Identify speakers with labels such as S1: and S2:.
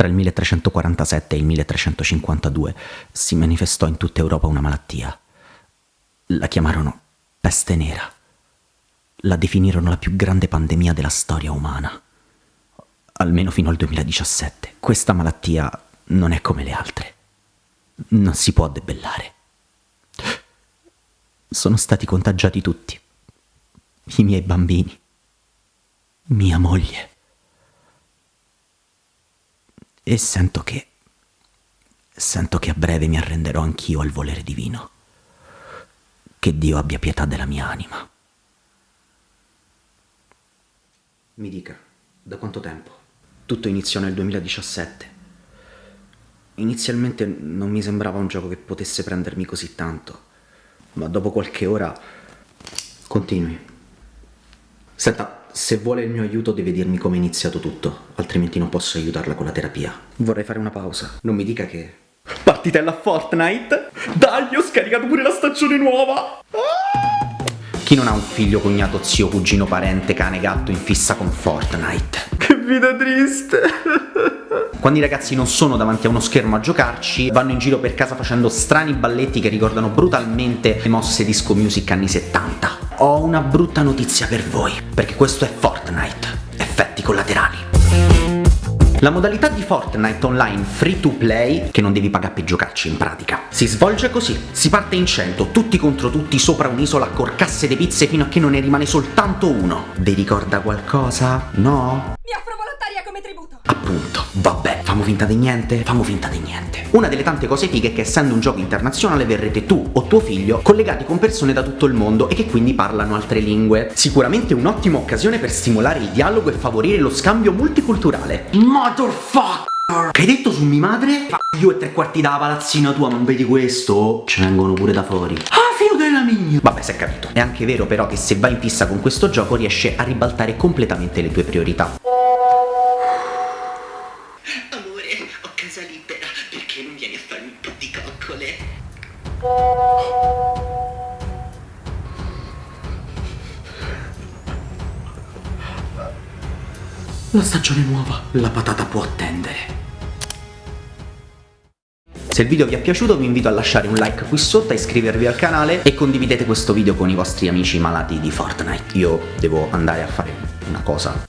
S1: Tra il 1347 e il 1352 si manifestò in tutta Europa una malattia. La chiamarono peste nera. La definirono la più grande pandemia della storia umana. Almeno fino al 2017. Questa malattia non è come le altre. Non si può debellare. Sono stati contagiati tutti. I miei bambini. Mia moglie. E sento che... Sento che a breve mi arrenderò anch'io al volere divino. Che Dio abbia pietà della mia anima. Mi dica, da quanto tempo? Tutto iniziò nel 2017. Inizialmente non mi sembrava un gioco che potesse prendermi così tanto, ma dopo qualche ora... Continui. Senta, se vuole il mio aiuto deve dirmi come è iniziato tutto, altrimenti non posso aiutarla con la terapia. Vorrei fare una pausa. Non mi dica che... Partitella Fortnite? Dai, ho scaricato pure la stagione nuova! Chi non ha un figlio, cognato, zio, cugino, parente, cane, gatto in fissa con Fortnite? Che vita triste! Quando i ragazzi non sono davanti a uno schermo a giocarci, vanno in giro per casa facendo strani balletti che ricordano brutalmente le mosse disco music anni 70. Ho una brutta notizia per voi, perché questo è Fortnite. Effetti collaterali. La modalità di Fortnite online free to play, che non devi pagare per giocarci in pratica, si svolge così. Si parte in 100, tutti contro tutti sopra un'isola a corcasse di pizze fino a che non ne rimane soltanto uno. Vi ricorda qualcosa? No?
S2: Mi offro volontaria come tributo.
S1: Appunto, vabbè, famo finta di niente? Famo finta di niente. Una delle tante cose fighe è che essendo un gioco internazionale verrete tu o tuo figlio collegati con persone da tutto il mondo e che quindi parlano altre lingue. Sicuramente un'ottima occasione per stimolare il dialogo e favorire lo scambio multiculturale. Motherfucker! Che hai detto su mia madre? Io e tre quarti da palazzina tua, non vedi questo? Ce vengono pure da fuori. Ah, figlio della mia! Vabbè, si è capito. È anche vero però che se vai in fissa con questo gioco riesce a ribaltare completamente le tue priorità.
S3: Perché non vieni a farmi un po' di coccole?
S1: La stagione nuova, la patata può attendere. Se il video vi è piaciuto vi invito a lasciare un like qui sotto, a iscrivervi al canale e condividete questo video con i vostri amici malati di Fortnite. Io devo andare a fare una cosa